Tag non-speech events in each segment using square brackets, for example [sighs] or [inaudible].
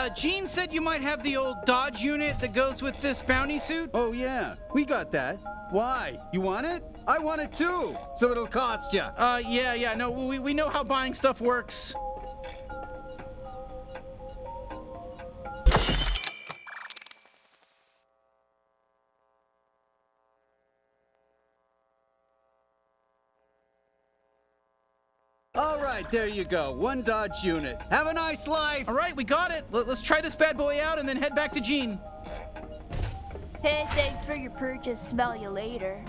uh, Gene said you might have the old Dodge unit that goes with this bounty suit. Oh, yeah, we got that. Why? You want it? I want it too, so it'll cost you. Uh, yeah, yeah, no, we, we know how buying stuff works. There you go. One Dodge unit. Have a nice life. All right, we got it. Let, us try this bad boy out and then head back to Gene. Hey, thanks for your purchase. Smell you later.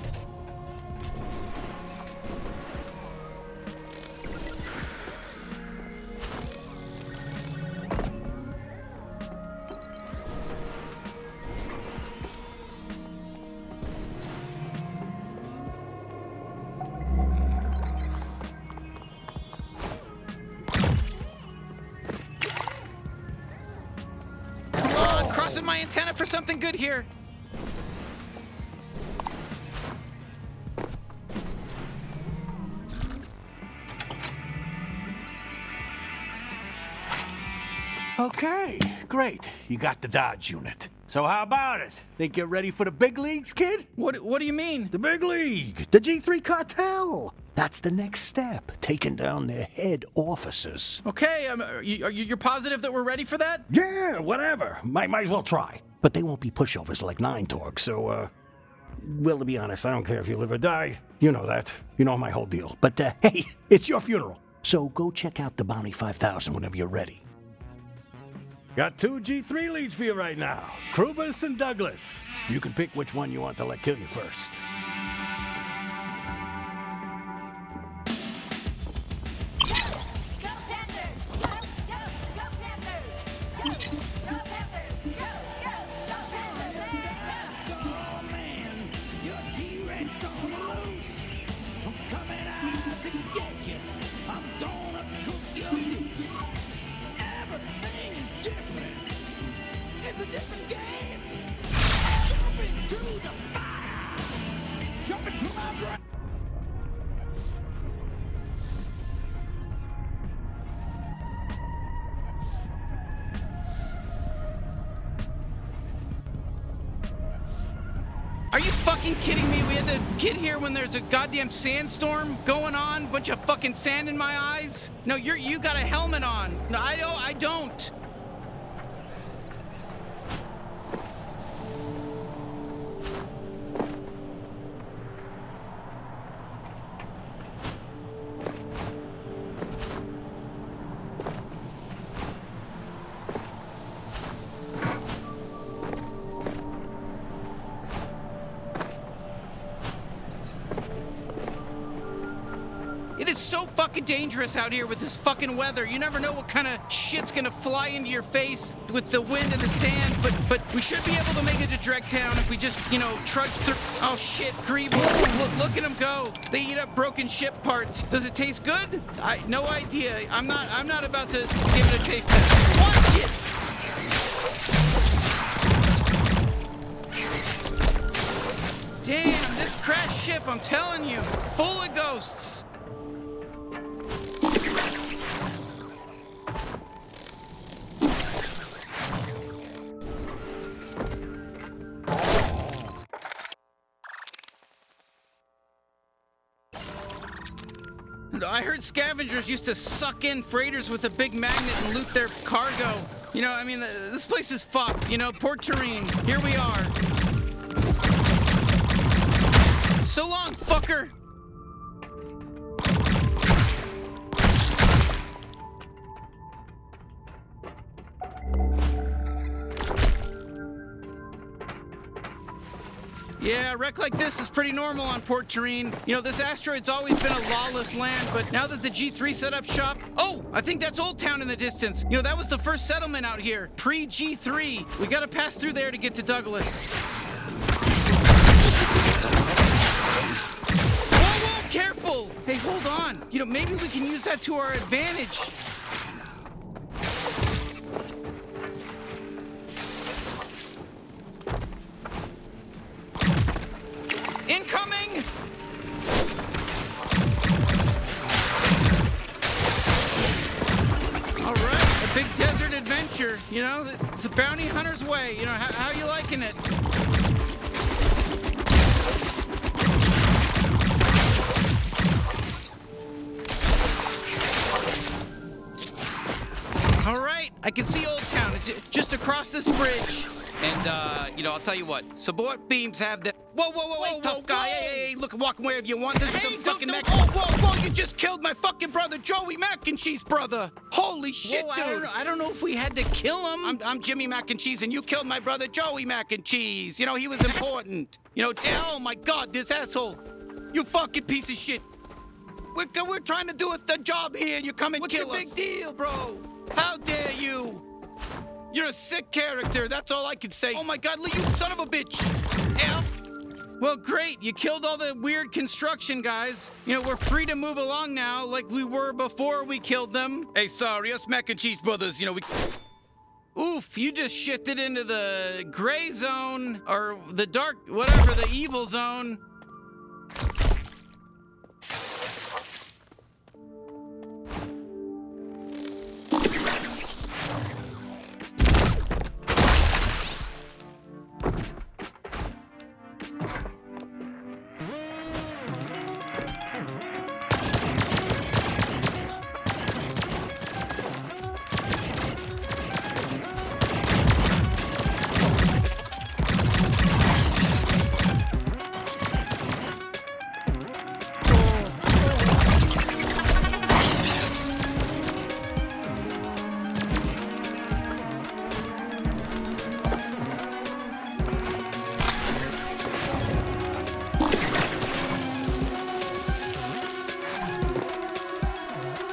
Okay, great. You got the Dodge unit. So how about it? Think you're ready for the big leagues, kid? What What do you mean? The big league, the G3 cartel. That's the next step, taking down their head officers. Okay, um, are you, are you, are positive that we're ready for that? Yeah, whatever. Might, might as well try. But they won't be pushovers like Nine Torg, so, uh... Well, to be honest, I don't care if you live or die. You know that. You know my whole deal. But, uh, [laughs] hey, it's your funeral. So go check out the Bounty 5000 whenever you're ready. Got two G3 leads for you right now. Krubus and Douglas. You can pick which one you want to let kill you first. Goddamn sandstorm going on, bunch of fucking sand in my eyes. No, you're you got a helmet on. No, I don't. I don't. Fucking dangerous out here with this fucking weather. You never know what kind of shit's gonna fly into your face with the wind and the sand, but but we should be able to make it to Dregtown if we just, you know, trudge through. Oh shit, Greeble. Look, look at them go. They eat up broken ship parts. Does it taste good? I no idea. I'm not I'm not about to give it a taste test. Watch it! Damn, this crashed ship, I'm telling you, full of ghosts. Scavengers used to suck in freighters with a big magnet and loot their cargo. You know, I mean, this place is fucked. You know, Port Terrain, here we are. So long, fucker! Wreck like this is pretty normal on Port Terrain. You know, this asteroid's always been a lawless land, but now that the G3 set up shop... Oh, I think that's Old Town in the distance. You know, that was the first settlement out here, pre-G3. We gotta pass through there to get to Douglas. Whoa, whoa, careful! Hey, hold on. You know, maybe we can use that to our advantage. Adventure. You know, it's a bounty hunter's way. You know, how, how you liking it? All right, I can see Old Town. It's just across this bridge. And, uh, you know, I'll tell you what. Support beams have the... Whoa, whoa, whoa, whoa, tough guy. Hey, hey, hey, look, walk wherever you want. This is the fucking Mac... Whoa, whoa, whoa, you just killed my fucking brother, Joey Mac and Cheese brother. Holy shit, Whoa, I don't know- I don't know if we had to kill him. I'm, I'm Jimmy Mac and Cheese, and you killed my brother, Joey Mac and Cheese. You know, he was important. You know, oh my god, this asshole. You fucking piece of shit. We're, we're trying to do a, the job here, and you come and What's kill your us. big deal, bro? How dare you? You're a sick character, that's all I can say. Oh my god, Lee, you son of a bitch! Well, great, you killed all the weird construction guys. You know, we're free to move along now, like we were before we killed them. Hey, sorry, us mac and cheese brothers, you know, we. Oof, you just shifted into the gray zone, or the dark, whatever, the evil zone.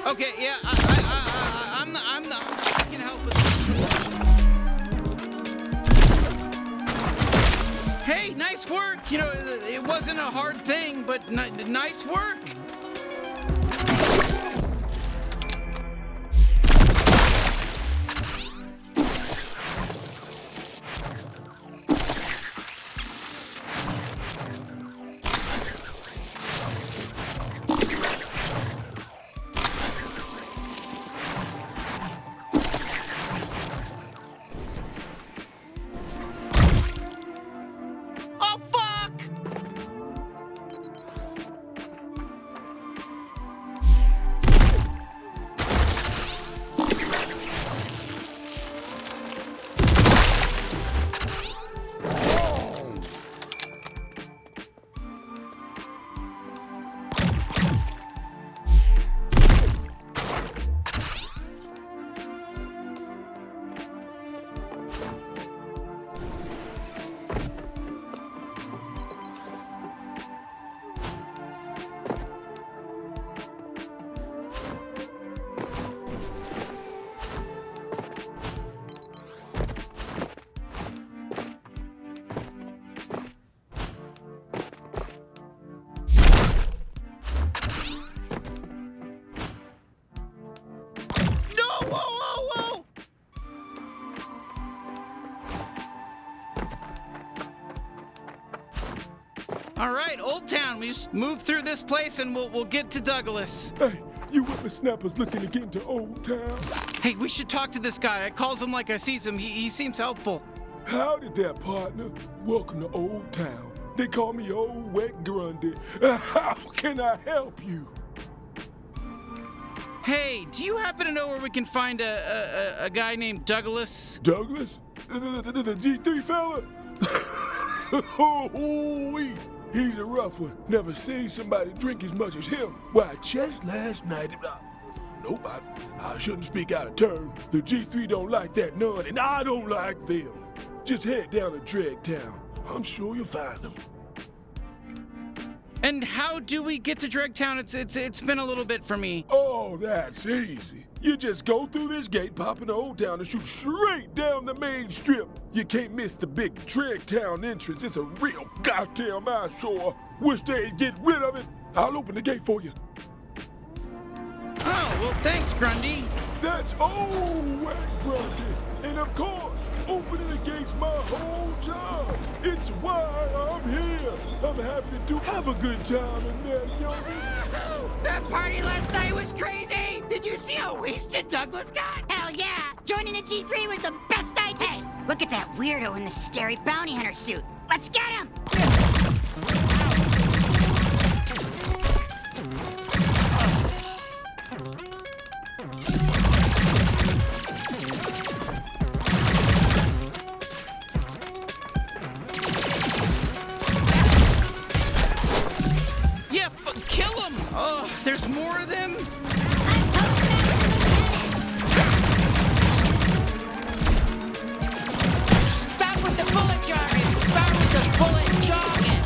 Okay, yeah, I, I, I, I, I'm, I'm, I can help with this. Hey, nice work. You know, it wasn't a hard thing, but ni- nice work. Old Town. We just move through this place and we'll we'll get to Douglas. Hey, you whippersnappers looking to get into Old Town? Hey, we should talk to this guy. I calls him like I sees him. He, he seems helpful. Howdy there, partner. Welcome to Old Town. They call me Old Wet Grundy. [laughs] How can I help you? Hey, do you happen to know where we can find a a, a, guy named Douglas? Douglas? The, the, the, the G3 fella? [laughs] oh, wee. He's a rough one. Never seen somebody drink as much as him. Why, just last night. Uh, nope, I, I shouldn't speak out of turn. The G3 don't like that none, and I don't like them. Just head down to Dreg Town. I'm sure you'll find them. And how do we get to Dregtown? It's it's it's been a little bit for me. Oh, that's easy. You just go through this gate, pop into Old Town, and shoot straight down the main strip. You can't miss the big Dreg Town entrance. It's a real goddamn eyesore. Wish they'd get rid of it. I'll open the gate for you. Oh well, thanks, Grundy. That's Wet Grundy. And of course, opening the gate's my whole job. It's why I'm here. I'm happy to do have a good time in there, youngin'. [laughs] That party last night was crazy! Did you see how wasted Douglas got? Hell yeah! Joining the G3 was the best idea! Hey, look at that weirdo in the scary bounty hunter suit. Let's get him! Oh, there's more of them? Stop with the bullet jogging! Stop with the bullet jogging!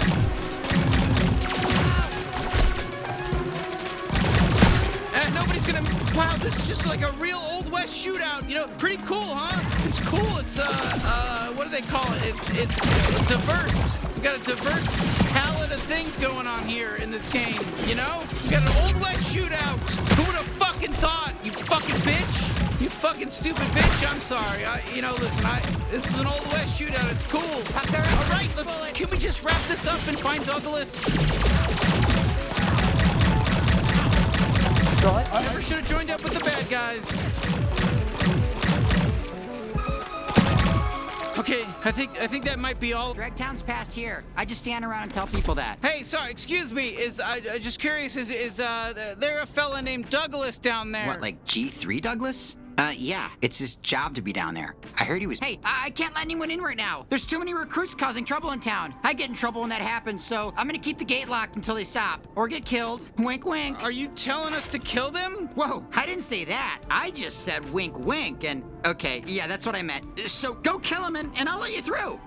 Uh, nobody's gonna. Wow, this is just like a real Old West shootout. You know, pretty cool, huh? It's cool. It's uh, uh, what do they call it? It's it's diverse. We got a diverse palette of things going on here in this game. You know, we got an Old West shootout. Who would have fucking thought? You fucking bitch. You fucking stupid bitch. I'm sorry. I, you know, listen. I this is an Old West shootout. It's cool. All right, let's. Can we just wrap this up and find Douglas? I never should have joined up with the bad guys. Okay, I think I think that might be all. Dregtown's past here. I just stand around and tell people that. Hey, sorry, excuse me. Is I I just curious? Is is uh there a fella named Douglas down there? What, like G3 Douglas? Uh, yeah, it's his job to be down there. I heard he was. Hey, I I can't let anyone in right now. There's too many recruits causing trouble in town. I get in trouble when that happens, so I'm gonna keep the gate locked until they stop or get killed. Wink, wink. Are you telling us to kill them? Whoa, I didn't say that. I just said wink, wink, and okay, yeah, that's what I meant. So go kill him, and, and I'll let you through.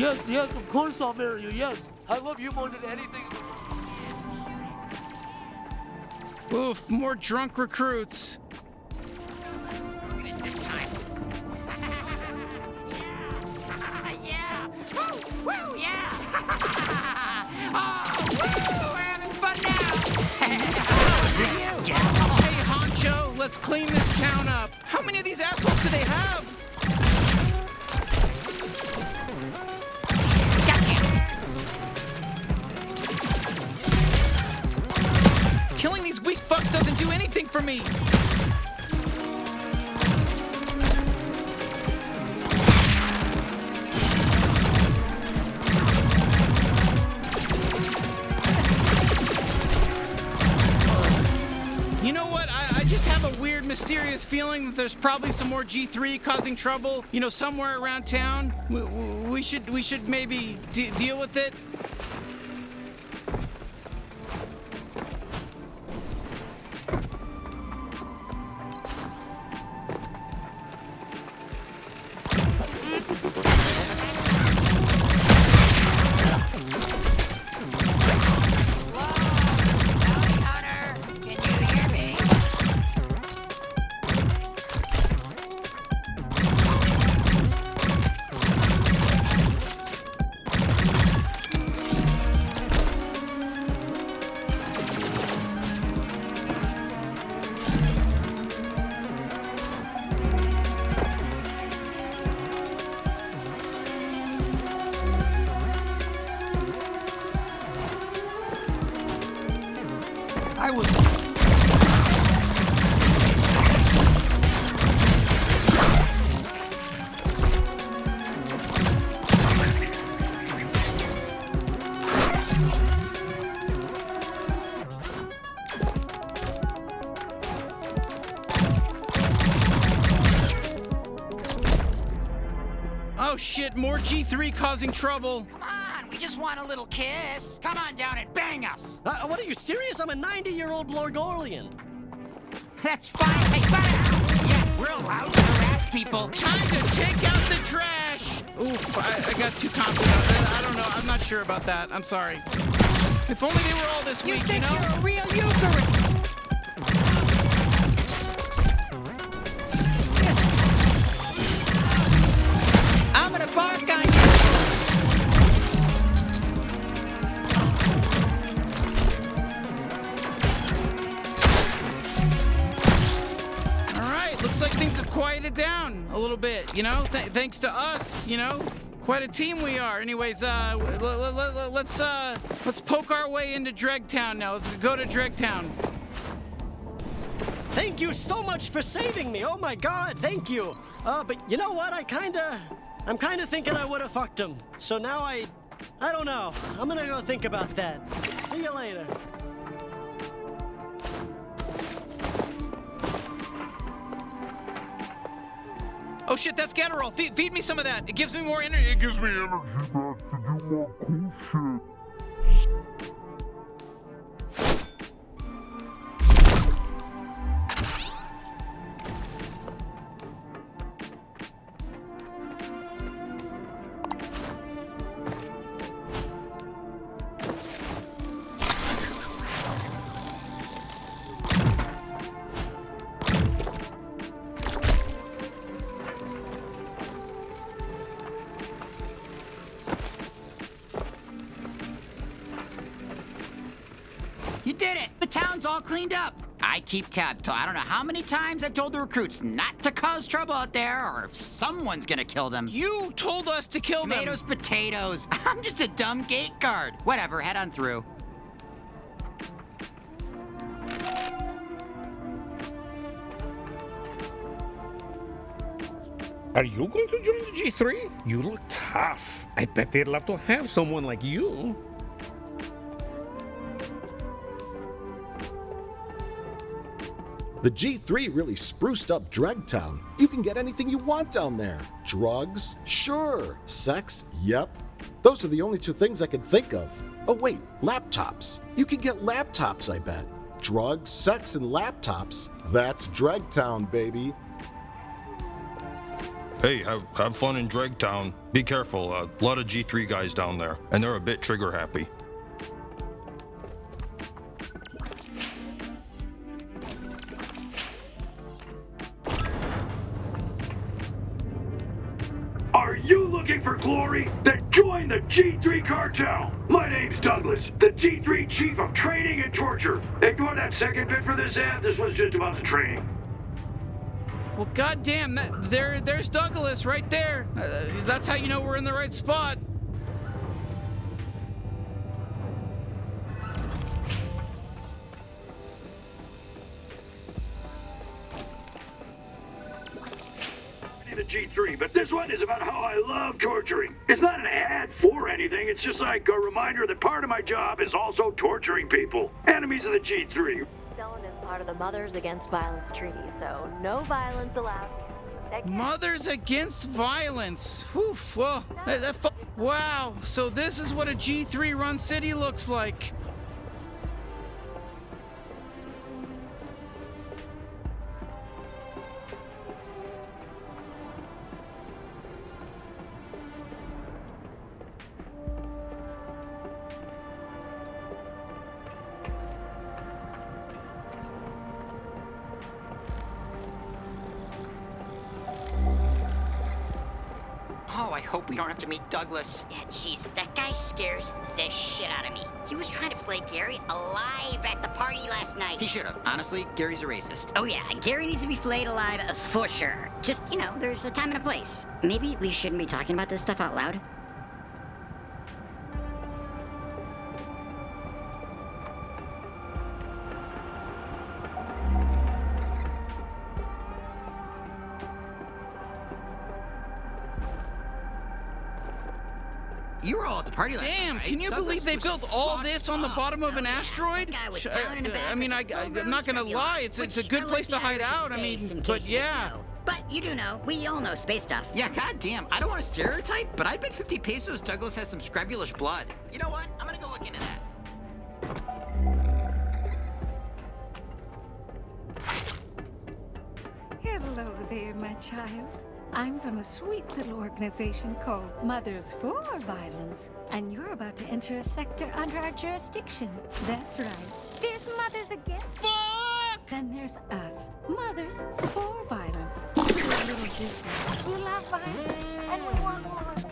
Yes, yes, of course I'll marry you. Yes, I love you more than anything. Oof, more drunk recruits. Look at it this time. [laughs] yeah. Woo, woo, yeah. [laughs] oh, woo, we're having fun now. [laughs] Hey, Honcho, let's clean this town up. How many of these assholes do they have? Killing these weak fucks doesn't do anything for me. You know what? I, I just have a weird, mysterious feeling that there's probably some more G3 causing trouble. You know, somewhere around town. We, we should we should maybe de- deal with it. G3 causing trouble. Come on, we just want a little kiss. Come on down and bang us. Uh, what are you serious? I'm a 90-year-old Blorgolian. That's fine. Hey, fire! Yeah, we're allowed to harass people. Time to take out the trash. Oof, I, I got too confident. I, I don't know. I'm not sure about that. I'm sorry. If only they were all this You weak, think you know? you're a real Eucharist? Little bit, you know? Th- thanks to us, you know? Quite a team we are. Anyways, uh, let's uh, let's poke our way into Dregtown now. Let's go to Dregtown. Thank you so much for saving me. Oh my god, thank you. Uh, but you know what? I kinda. I'm kinda thinking I would have fucked him. So now I. I don't know. I'm gonna go think about that. See you later. Oh shit, that's Getterol. Feed, feed me some of that. It gives me more energy. It gives me energy. You town's cleaned up. I keep tab till I don't know how many times I've told the recruits not to cause trouble out there, or if someone's gonna kill them. You told us to kill them. Tomatoes, potatoes. [laughs] I'm just a dumb gate guard. Whatever, head on through. Are you going to join the G3? You look tough. I bet they'd love to have someone like you. The G3 really spruced up Dregtown. You can get anything you want down there. Drugs? Sure. Sex? Yep. Those are the only two things I can think of. Oh, wait, laptops. You can get laptops, I bet. Drugs, sex, and laptops. That's Dregtown, baby. Hey, have, have fun in Dregtown. Be careful, a lot of G3 guys down there, and they're a bit trigger happy. Looking for glory? Then join the G3 cartel. My name's Douglas, the G3 chief of training and torture. Ignore that second bit for this ad. This was just about the training. Well, goddamn, that there, there's Douglas right there. Uh, that's how you know we're in the right spot. G3, but this one is about how I love torturing. It's not an ad for anything, it's just like a reminder that part of my job is also torturing people. Enemies of the G3. Dylan is part of the Mothers Against Violence Treaty, so no violence allowed. Mothers Against Violence. Whew, well, that, that wow. So this is what a G3 run city looks like. Hope we don't have to meet Douglas. Yeah, jeez, that guy scares the shit out of me. He was trying to flay Gary alive at the party last night. He should have. Honestly, Gary's a racist. Oh yeah, Gary needs to be flayed alive for sure. Just, you know, there's a time and a place. Maybe we shouldn't be talking about this stuff out loud. They built all this on the bottom of an asteroid? guy was Sh- down in the uh, I- I mean, I, with I, full I'm not gonna lie, it's it's a good place to hide out. I mean, but case you didn't yeah. But you do know, we all know space stuff. Yeah, goddamn. I don't want to stereotype, but I bet 50 pesos Douglas has some scrabulish blood. You know what? I'm gonna go look into that. Hello there, my child. I'm from a sweet little organization called Mothers for Violence, and you're about to enter a sector under our jurisdiction. That's right. There's Mothers Against. Fuck! Then there's us, Mothers for Violence. We're a little different. We love violence, and we want more of.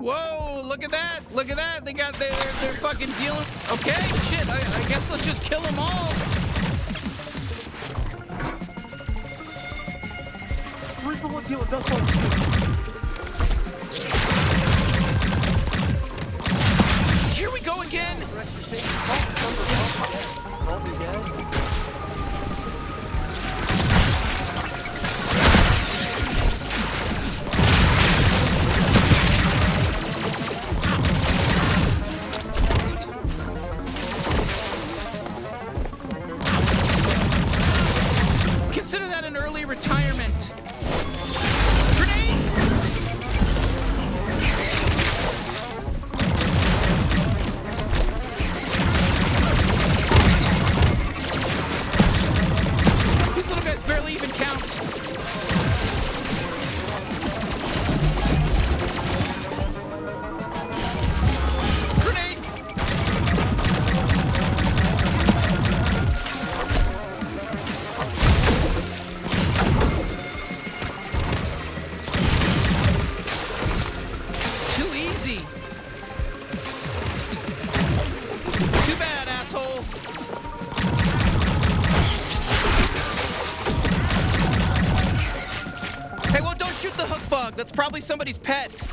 Whoa, look at that! Look at that! They got they're they're, they're fucking dealing. Okay, shit. I, I guess let's just kill them all. the one dealing. That's what I'm Here we go again! Somebody's pet.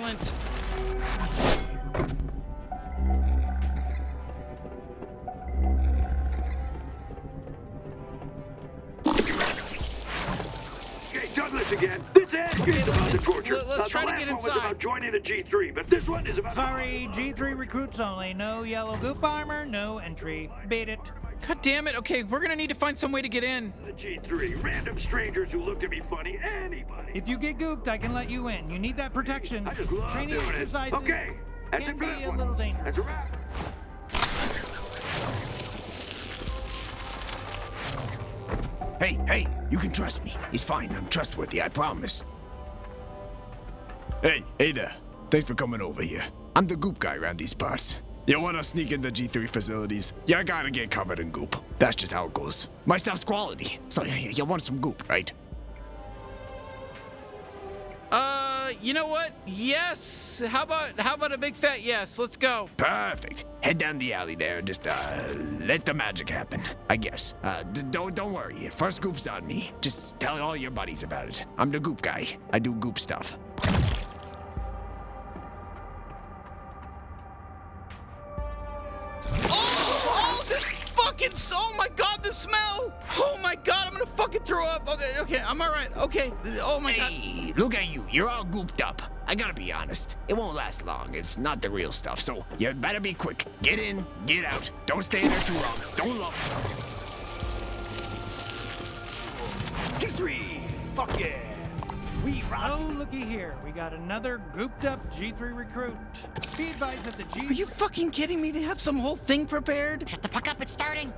Was violent. Okay, Douglas again. This ad is about the torture. let- let's the try to last get one was inside. about joining the G3, but this one is about. Sorry, G3 recruits only. No yellow goop armor, no entry. Beat it. God damn it. Okay, we're gonna need to find some way to get in. The G3, random strangers who looked at me funny, anybody. If you get gooped, I can let you in. You need that protection. I just love Training doing it. Okay, that's can it for be this a one. little dangerous. That's a wrap. Hey, hey, you can trust me. He's fine. I'm trustworthy, I promise. Hey, hey there. Thanks for coming over here. I'm the goop guy around these parts. You wanna sneak into G3 facilities? You gotta get covered in goop. That's just how it goes. My stuff's quality. So you, you want some goop, right? Uh, you know what? Yes. How about how about a big fat yes? Let's go. Perfect. Head down the alley there and just, uh, let the magic happen, I guess. Uh, d- don't, don't worry. First goop's on me. Just tell all your buddies about it. I'm the goop guy. I do goop stuff. Fucking throw up. Okay, okay, I'm all right. Okay. Oh my god. Look at you. You're all gooped up. I gotta be honest. It won't last long. It's not the real stuff. So you better be quick. Get in, get out. Don't stay in there too long. Don't love. G3! Fuck yeah! We rock. Oh, looky here. We got another gooped up G3 recruit. Be advised that the G. Are you fucking kidding me? They have some whole thing prepared. Shut the fuck up, it's starting.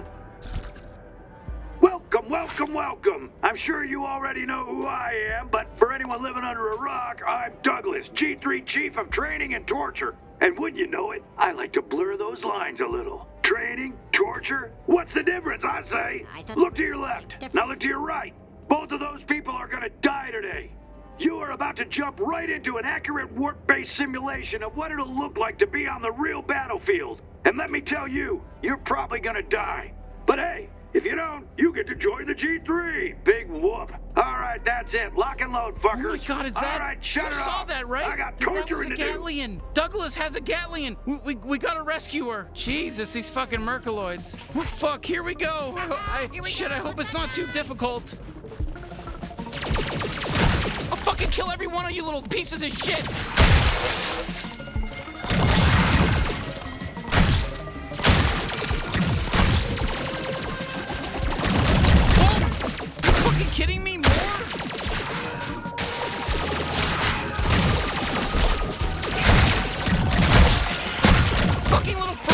Welcome, welcome, welcome. I'm sure you already know who I am, but for anyone living under a rock, I'm Douglas, G3 Chief of Training and Torture. And wouldn't you know it, I like to blur those lines a little. Training, torture, what's the difference, I say? Look to your left, now look to your right. Both of those people are gonna die today. You are about to jump right into an accurate warp-based simulation of what it'll look like to be on the real battlefield. And let me tell you, you're probably gonna die. But hey, if you don't, you get to join the G3. Big whoop. All right, that's it. Lock and load, fuckers. Oh my god, is that? All right, shut you it saw off. that, right? I got that was torturing a to do. Douglas has a Gatlian. We, we, we gotta rescue her. Jesus, these fucking Mercaloids. Oh, fuck, here we go. I, I, shit, I hope it's not too difficult. I'll fucking kill every one of you little pieces of shit. Kidding me? More? Fucking little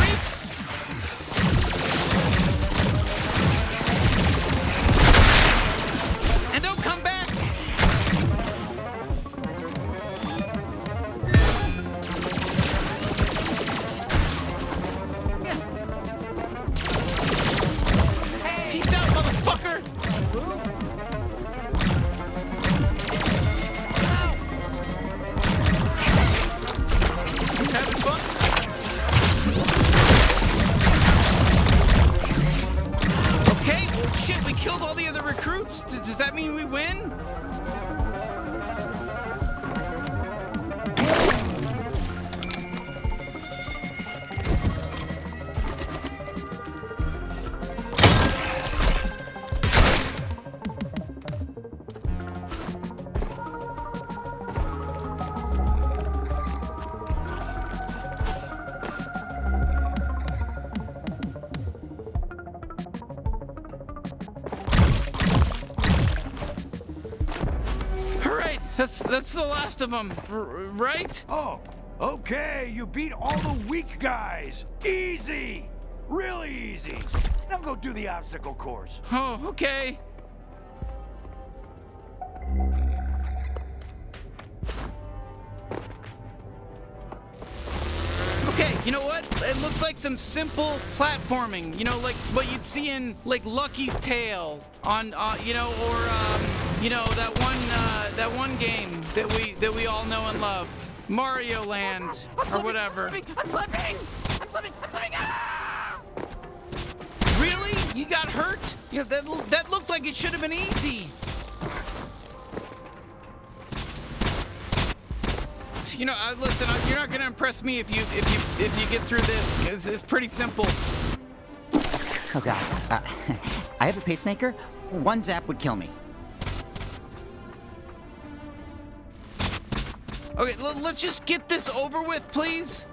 that's the last of them, right? Oh, okay, you beat all the weak guys. Easy! Really easy. Now go do the obstacle course. Oh, okay. Okay, you know what? It looks like some simple platforming. You know, like what you'd see in like Lucky's Tale on, uh, you know, or um, you know that one uh, that one game that we that we all know and love, Mario Land or whatever. I'm slipping! I'm slipping! I'm slipping! Ah! Really? You got hurt? Yeah, that that looked like it should have been easy. You know, uh, listen, uh, you're not gonna impress me if you if you if you get through this. It's, it's pretty simple. Oh god. Uh, [laughs] I have a pacemaker. One zap would kill me. Okay, let's just get this over with, please.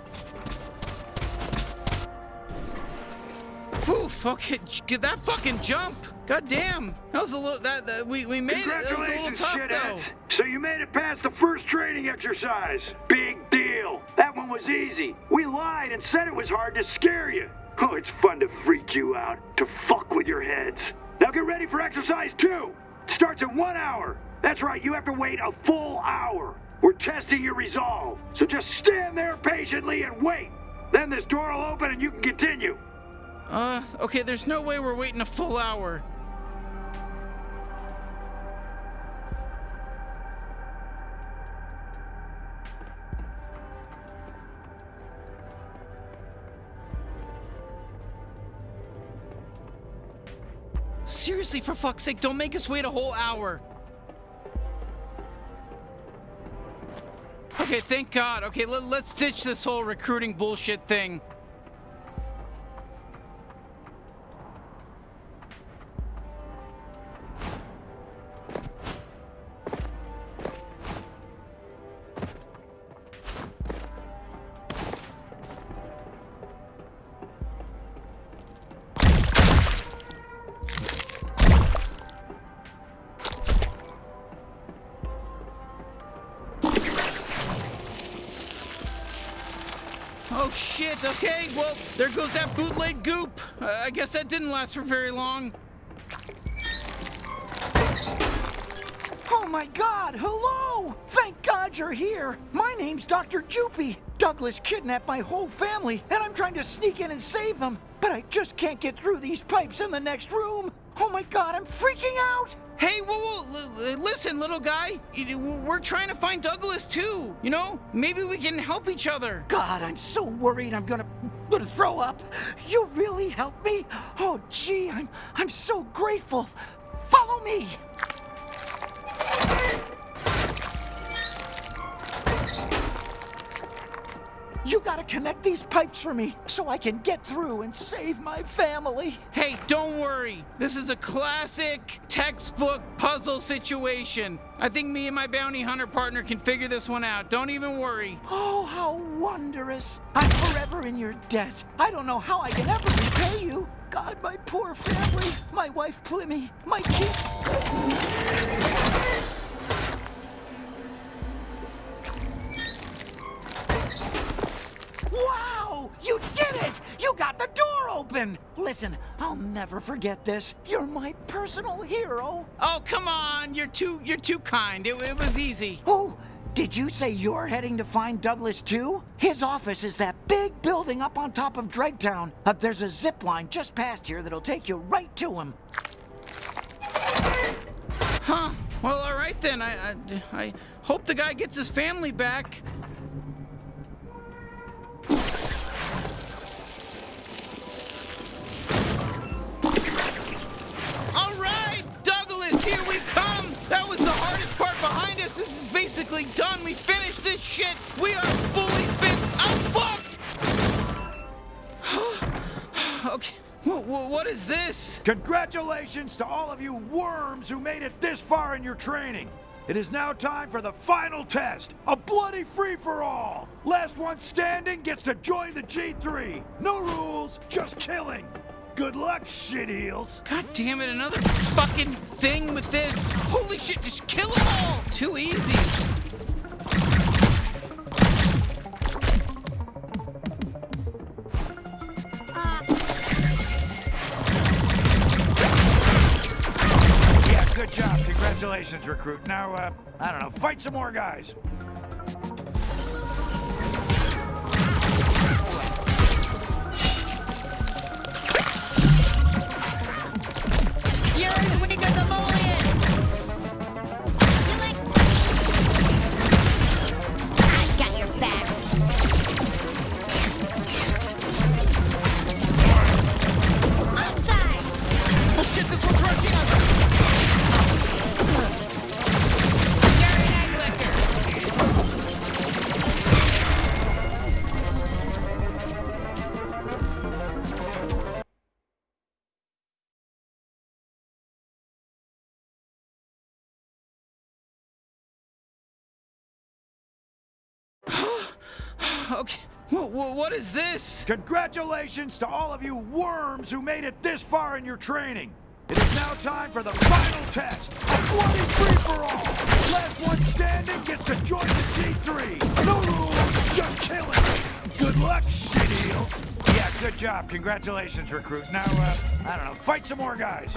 Poof. Okay, get that fucking jump. God damn. That was a little. That, that we we made it. That was a little tough though. So you made it past the first training exercise. Big deal. That one was easy. We lied and said it was hard to scare you. Oh, it's fun to freak you out, to fuck with your heads. Now get ready for exercise two. It starts in one hour. That's right, you have to wait a full hour. We're testing your resolve. So just stand there patiently and wait. Then this door will open and you can continue. Uh, okay, there's no way we're waiting a full hour. Seriously, for fuck's sake, don't make us wait a whole hour. Okay, thank God. Okay, let, let's ditch this whole recruiting bullshit thing. That bootleg goop. Uh, I guess that didn't last for very long. Oh my god, hello! Thank God you're here! My name's Dr. Jupy. Douglas kidnapped my whole family, and I'm trying to sneak in and save them, but I just can't get through these pipes in the next room. Oh my god, I'm freaking out! Hey, whoa, whoa, listen, little guy. We're trying to find Douglas too. You know, maybe we can help each other. God, I'm so worried I'm gonna gonna throw up. You really helped me? Oh gee, I'm I'm so grateful. Follow me. You gotta connect these pipes for me so I can get through and save my family. Hey, don't worry. This is a classic textbook puzzle situation. I think me and my bounty hunter partner can figure this one out. Don't even worry. Oh, how wondrous. I'm forever in your debt. I don't know how I can ever repay you. God, my poor family. My wife Plimmy. My kid. Wow! You did it! You got the door open! Listen, I'll never forget this. You're my personal hero. Oh, come on. You're too you're too kind. It, it was easy. Oh, did you say you're heading to find Douglas too? His office is that big building up on top of Dregtown. Uh, there's a zip line just past here that'll take you right to him. Huh. Well, all right then. I, I, I hope the guy gets his family back. That was the hardest part behind us. This is basically done. We finished this shit. We are fully fit. I'm fucked. [sighs] okay. What is this? Congratulations to all of you worms who made it this far in your training. It is now time for the final test, a bloody free-for-all! Last one standing gets to join the G3! No rules, just killing! Good luck, shit heels. God damn it, another fucking thing with this. Holy shit, just kill them all. Too easy. Yeah, good job. Congratulations, recruit. Now, uh, I don't know, fight some more guys. Okay. Wh- what is this? Congratulations to all of you worms who made it this far in your training. It is now time for the final test, a bloody free-for-all. Last one standing gets to join the G3. No rules, just killing. Good luck, shit. Yeah, good job. Congratulations, recruit. Now, uh, I don't know, fight some more guys.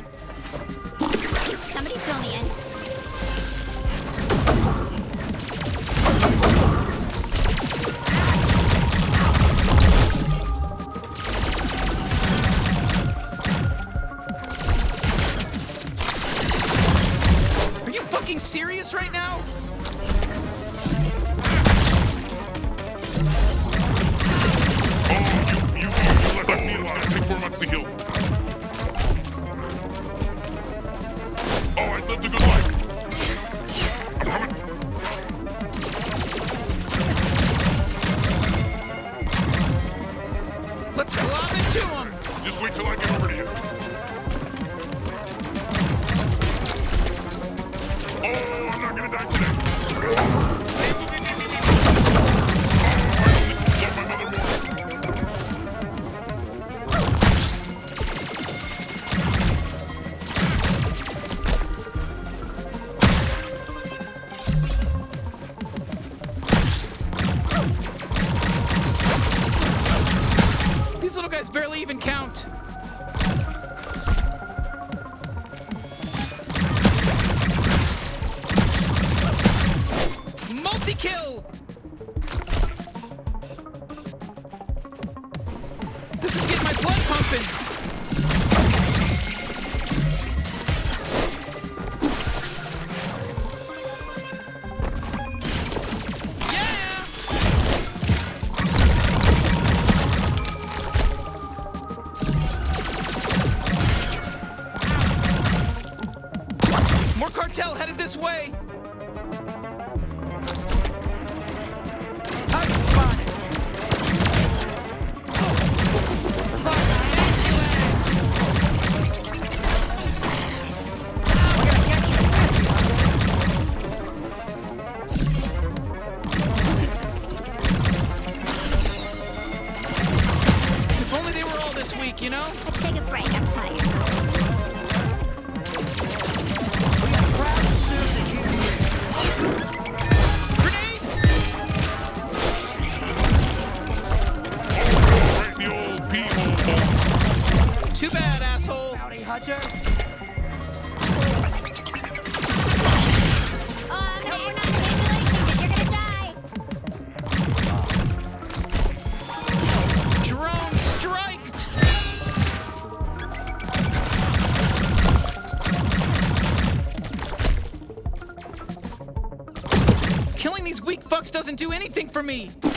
For me!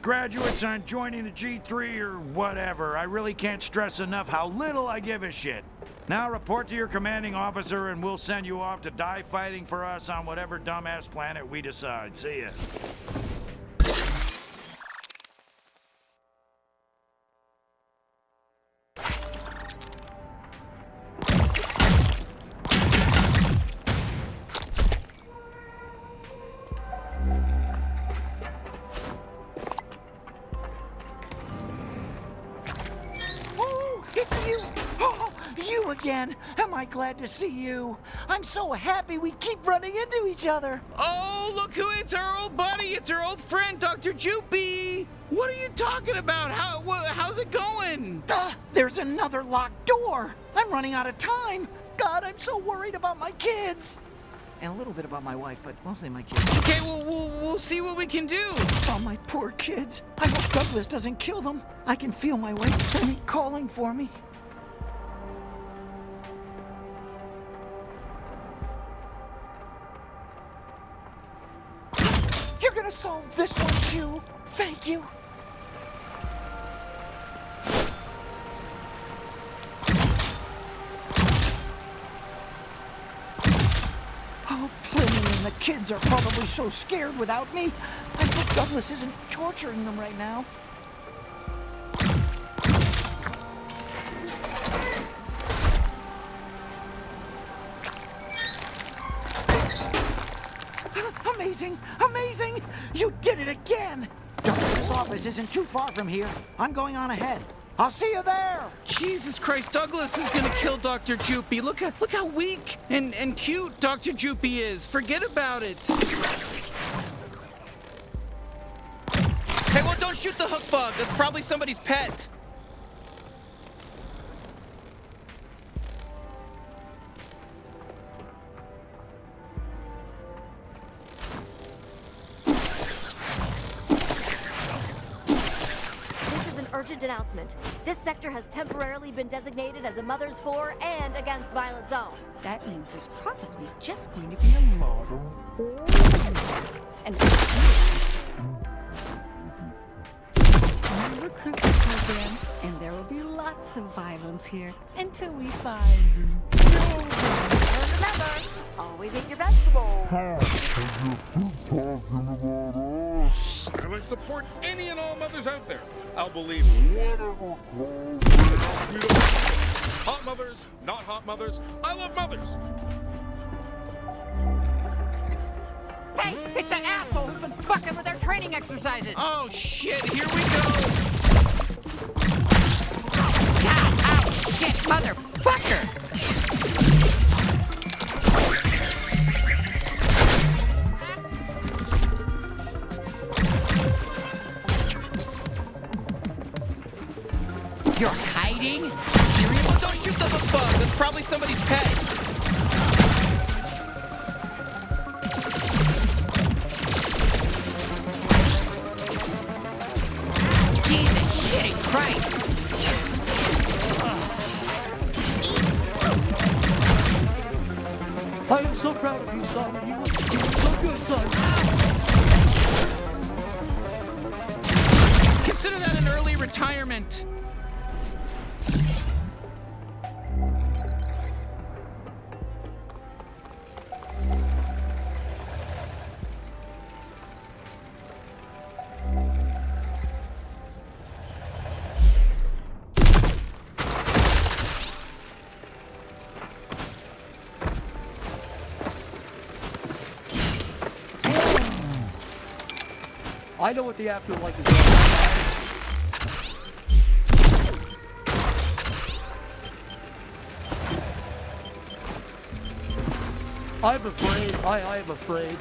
Congratulations, graduates, on joining the G3 or whatever. I really can't stress enough how little I give a shit. Now report to your commanding officer and we'll send you off to die fighting for us on whatever dumbass planet we decide. See ya. Glad to see you? I'm so happy we keep running into each other. Oh, look who it's our old buddy! It's our old friend, Dr. Jupy! What are you talking about? How, how's it going? Ah, there's another locked door. I'm running out of time. God, I'm so worried about my kids. And a little bit about my wife, but mostly my kids. Okay, well, we'll, we'll see what we can do. Oh, my poor kids. I hope Douglas doesn't kill them. I can feel my wife calling for me. Gonna solve this one too. Thank you. Oh, Pliny and the kids are probably so scared without me. I hope Douglas isn't torturing them right now. Amazing! Amazing! You did it again! Douglas's office isn't too far from here. I'm going on ahead. I'll see you there! Jesus Christ, Douglas is gonna kill Dr. Jupy. Look at look how weak and, and cute Dr. Jupy is. Forget about it. Hey, well, don't shoot the hook bug. That's probably somebody's pet. Announcement. This sector has temporarily been designated as a Mother's For and Against Violence Zone. That means there's probably just going to be a model. And new recruitment program, and there will be lots of violence here until we find And remember, always eat your vegetables. And I support any and all mothers out there. I'll believe whatever. Hot mothers, not hot mothers. I love mothers. Hey, it's that asshole who's been fucking with their training exercises. Oh shit, here we go. Ow, ow, shit, motherfucker. You're hiding? Well, don't shoot the hook bug. That's probably somebody's pet. Jesus shitting Christ. I am so proud of you, son. You were, you were so good, son. Consider that an early retirement. I know what the afterlife is. I'm afraid. I, I am afraid.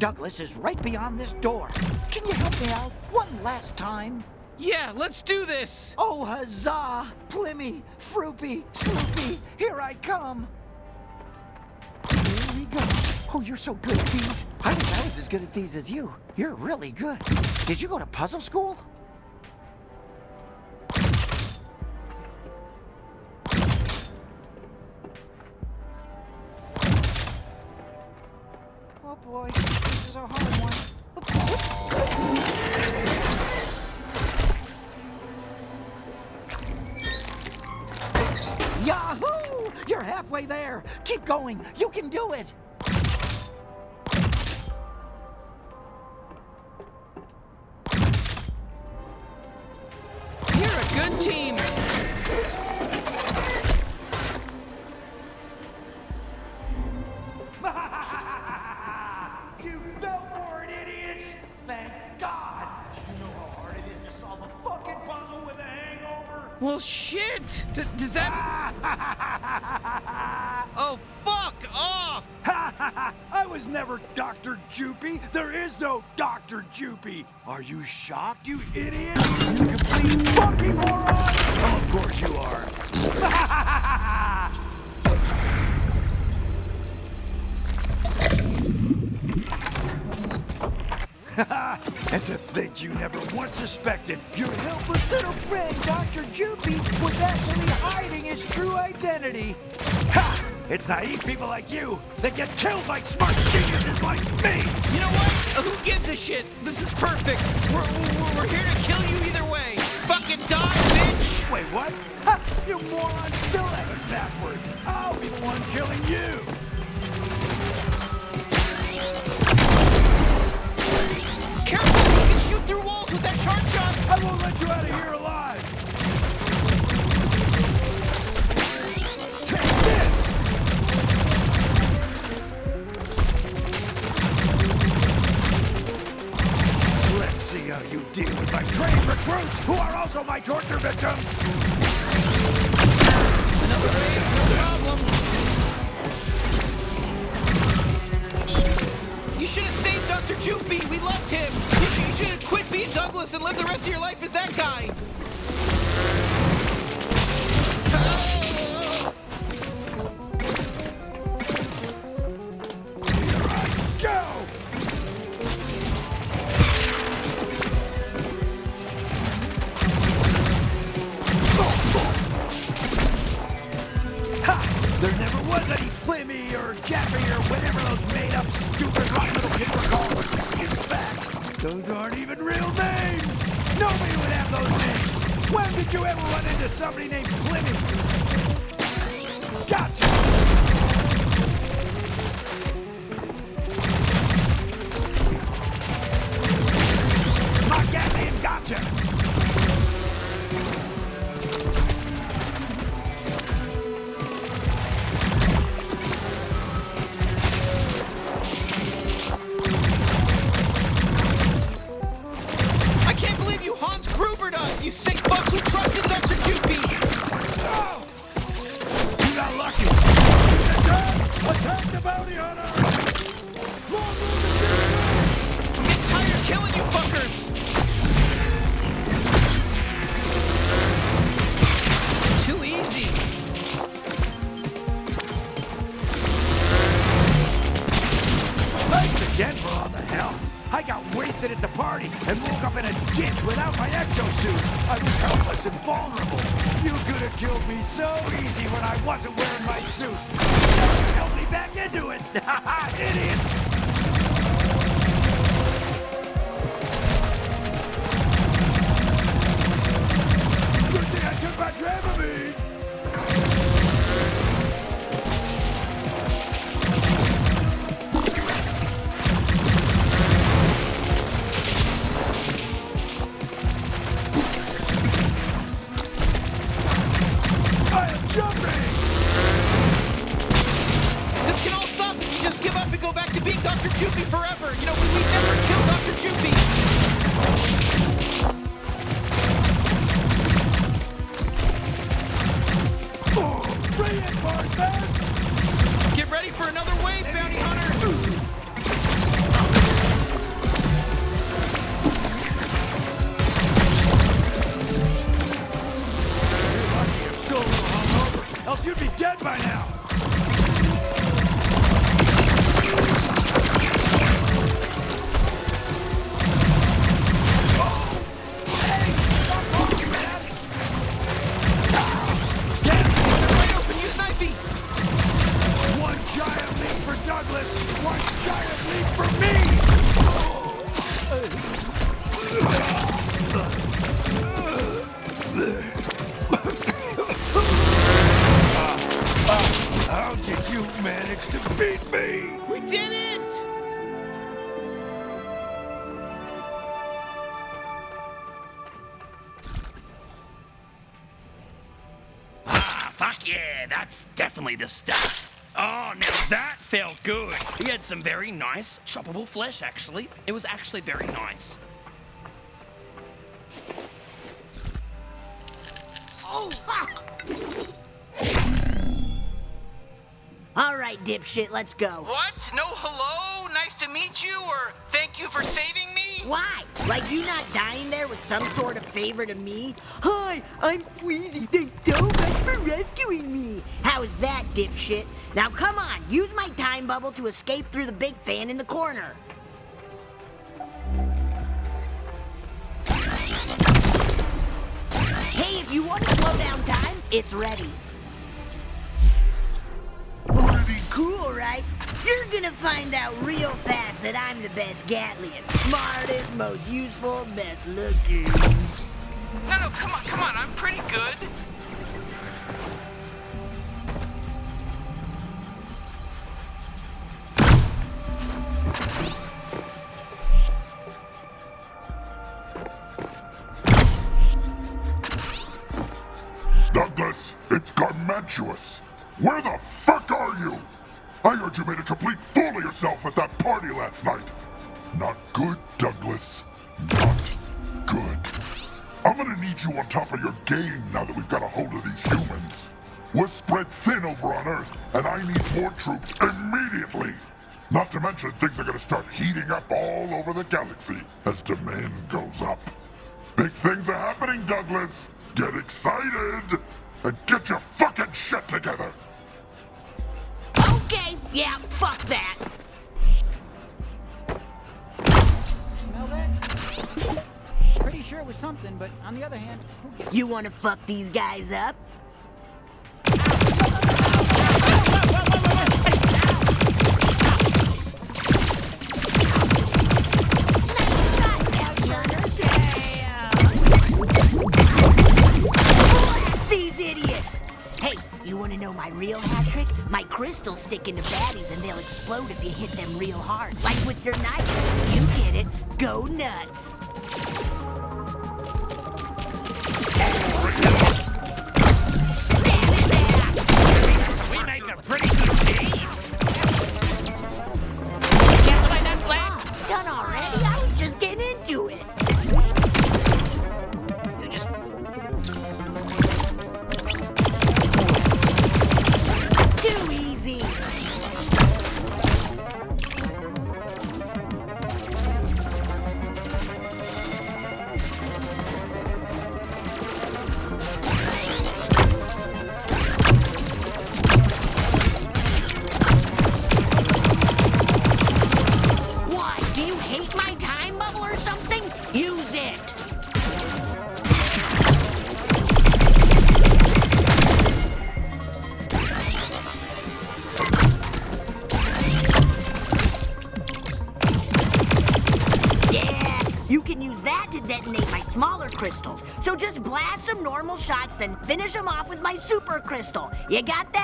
Douglas is right beyond this door. Can you help me out one last time? Yeah, let's do this! Oh, huzzah! Plimmy, Froopy, Sloopy, here I come! Here we go. Oh, you're so good at these. I wish I was as good at these as you. You're really good. Did you go to puzzle school? Yahoo! You're halfway there. Keep going. You can do it. Are you shocked, you idiot? You complete fucking moron! Oh, of course you are. [laughs] and to think you never once suspected your helpless little friend, Dr. Joopy, was actually hiding his true identity. Ha! It's naive people like you that get killed by smart geniuses like me! You know what? Shit? This is perfect. We're, we're, here to kill you either way. Fucking die, bitch! Wait, what? Ha! You moron still it backwards! I'll be the one killing you! Dr. Jupe, we loved him! You, sh you should have quit being Douglas and lived the rest of your life as that guy! There never was any Flimmy or Jaffy or whatever those made-up stupid rotten Go! aren't even real names! Nobody would have those names! When did you ever run into somebody named Pliny? Definitely the stuff. Oh, now that felt good. He had some very nice choppable flesh, actually. It was actually very nice. Oh, ha! All right, dipshit, let's go. What? No hello? Like you not dying there with some sort of favor to me? Hi, I'm Sweezy. Thanks so much for rescuing me. How's that, dipshit? Now come on, use my time bubble to escape through the big fan in the corner. Hey, if you want to slow down time, it's ready. Pretty cool, right? You're gonna find out real fast that I'm the best Gatlian. Smartest, most useful, best looking. No, no, come on, come on. I'm pretty good. Douglas, it's Garmantuous. Where the fuck are you? I heard you made a complete fool of yourself at that party last night. Not good, Douglas. Not good. I'm gonna need you on top of your game now that we've got a hold of these humans. We're spread thin over on Earth, and I need more troops immediately. Not to mention, things are gonna start heating up all over the galaxy as demand goes up. Big things are happening, Douglas. Get excited and get your fucking shit together. Okay, yeah, fuck that. Smell that? Pretty sure it was something, but on the other hand, You wanna fuck these guys up? Real hat trick? My crystals stick into baddies and they'll explode if you hit them real hard. Like with your knife. You get it. Go nuts. We make a pretty super crystal. You got that,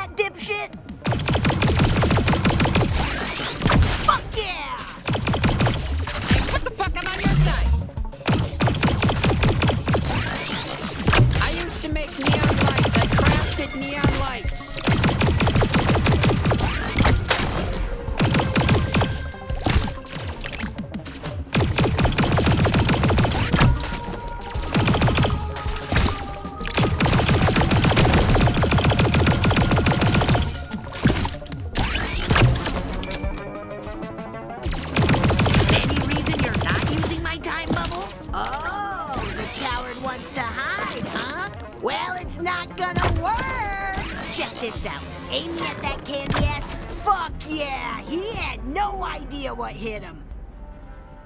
Well, it's not gonna work. Check this out. Aim me at that candy ass. Fuck yeah! He had no idea what hit him.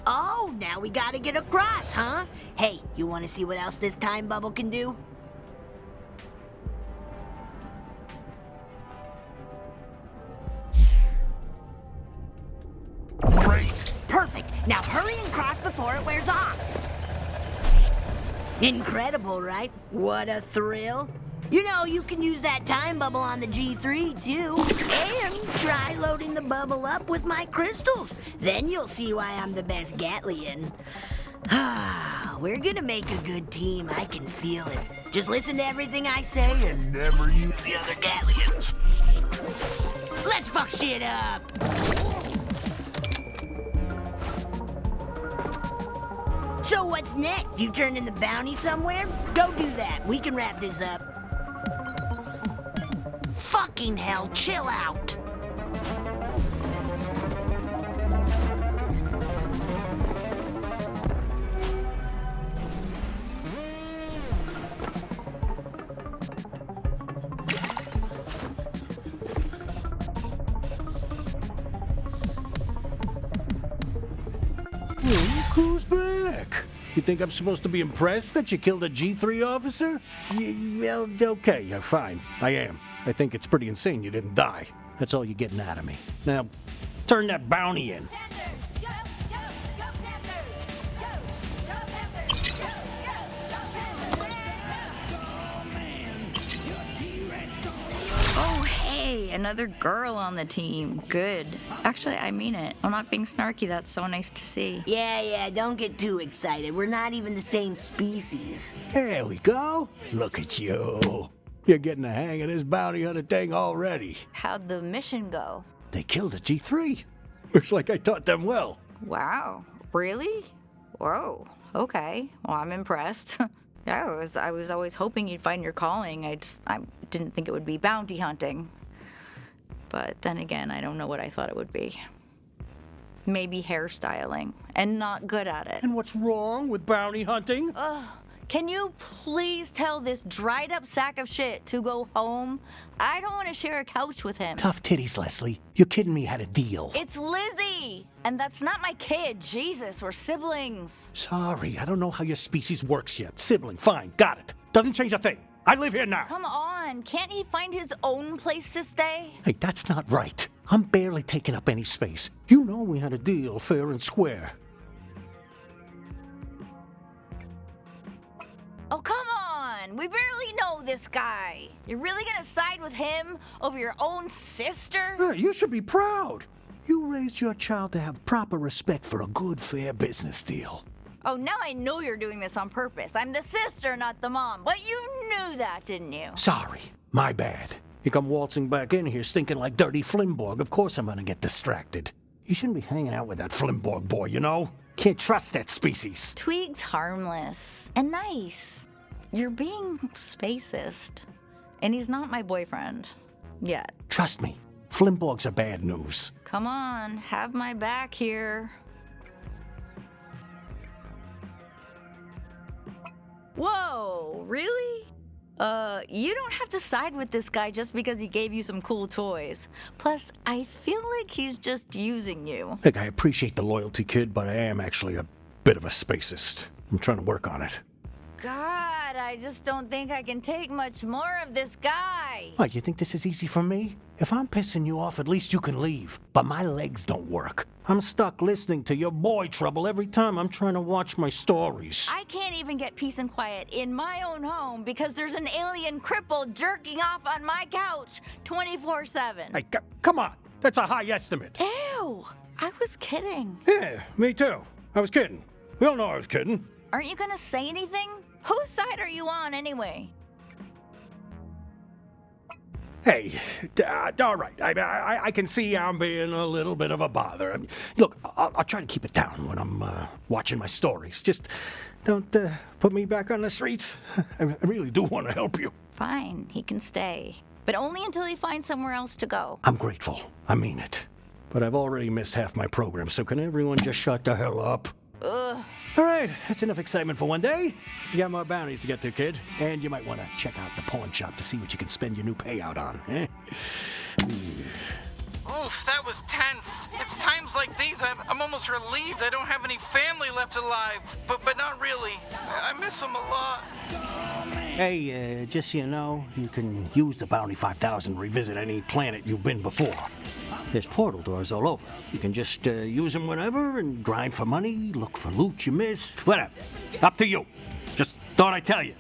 Oh, now we gotta get across, huh? Hey, you wanna see what else this time bubble can do? Great. Perfect. Now hurry and cross before it wears off. Incredible, right? What a thrill. You know, you can use that time bubble on the G3 too. And try loading the bubble up with my crystals. Then you'll see why I'm the best Gatlian. [sighs] We're gonna make a good team. I can feel it. Just listen to everything I say and never use the other Gatlians. Let's fuck shit up. So what's next? You turn in the bounty somewhere? Go do that. We can wrap this up. Fucking hell, chill out. You think I'm supposed to be impressed that you killed a G3 officer? Well, okay, yeah, fine. I am. I think it's pretty insane you didn't die. That's all you're getting out of me. Now, turn that bounty in. Hey, another girl on the team. Good. Actually, I mean it. I'm not being snarky. That's so nice to see. Yeah, yeah, don't get too excited. We're not even the same species. There we go. Look at you. You're getting the hang of this bounty hunter thing already. How'd the mission go? They killed a G3. Looks like I taught them well. Wow. Really? Whoa. Okay. Well, I'm impressed. [laughs] yeah, I was I was always hoping you'd find your calling. I just I didn't think it would be bounty hunting. But then again, I don't know what I thought it would be. Maybe hairstyling and not good at it. And what's wrong with bounty hunting? Ugh. Can you please tell this dried up sack of shit to go home? I don't want to share a couch with him. Tough titties, Leslie. You're kidding me had a deal. It's Lizzie! And that's not my kid. Jesus, we're siblings. Sorry, I don't know how your species works yet. Sibling, fine, got it. Doesn't change a thing. I live here now. Come on, can't he find his own place to stay? Hey, that's not right. I'm barely taking up any space. You know we had a deal fair and square. Oh, come on! We barely know this guy. You're really gonna side with him over your own sister? You should be proud. You raised your child to have proper respect for a good, fair business deal. Oh, now I know you're doing this on purpose. I'm the sister, not the mom. But you knew that, didn't you? Sorry, my bad. You come waltzing back in here stinking like dirty Flimborg. Of course I'm gonna get distracted. You shouldn't be hanging out with that Flimborg boy, you know? Can't trust that species. Tweeg's harmless and nice. You're being spacist. And he's not my boyfriend. Yet. Trust me, Flimborgs are bad news. Come on, have my back here. Whoa, really? Uh, you don't have to side with this guy just because he gave you some cool toys. Plus, I feel like he's just using you. Look, I appreciate the loyalty, kid, but I am actually a bit of a spacist. I'm trying to work on it. God, I just don't think I can take much more of this guy. What, you think this is easy for me? If I'm pissing you off, at least you can leave. But my legs don't work. I'm stuck listening to your boy trouble every time I'm trying to watch my stories. I can't even get peace and quiet in my own home because there's an alien cripple jerking off on my couch 24 7. Hey, come on. That's a high estimate. Ew, I was kidding. Yeah, me too. I was kidding. We all know I was kidding. Aren't you gonna say anything? Whose side are you on anyway? Hey, uh, all right. I, I, I can see I'm being a little bit of a bother. I mean, look, I'll, I'll try to keep it down when I'm uh, watching my stories. Just don't uh, put me back on the streets. [laughs] I, I really do want to help you. Fine, he can stay. But only until he finds somewhere else to go. I'm grateful. I mean it. But I've already missed half my program, so can everyone just shut the hell up? Ugh. All right, that's enough excitement for one day. You got more bounties to get to, kid. And you might want to check out the pawn shop to see what you can spend your new payout on, eh? Oof, that was tense. It's times like these I'm, I'm almost relieved I don't have any family left alive. But but not really. I miss them a lot. Hey, uh, just so you know, you can use the Bounty 5000 to revisit any planet you've been before. There's portal doors all over. You can just uh, use them whenever and grind for money, look for loot you missed, whatever. Up to you. Just thought I'd tell you.